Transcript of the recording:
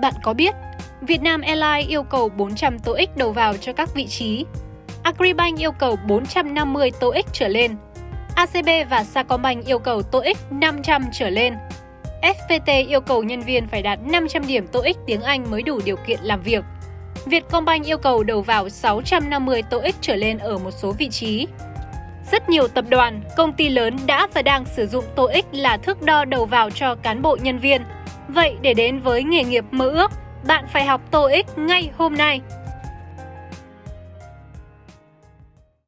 Bạn có biết Việt Nam Airlines yêu cầu 400 TOEIC đầu vào cho các vị trí. Agribank yêu cầu 450 TOEIC trở lên. ACB và Sacombank yêu cầu TOEIC 500 trở lên. FPT yêu cầu nhân viên phải đạt 500 điểm TOEIC tiếng Anh mới đủ điều kiện làm việc. Vietcombank yêu cầu đầu vào 650 TOEIC trở lên ở một số vị trí. Rất nhiều tập đoàn, công ty lớn đã và đang sử dụng TOEIC là thước đo đầu vào cho cán bộ nhân viên. Vậy để đến với nghề nghiệp mơ ước, bạn phải học TOEIC ngay hôm nay.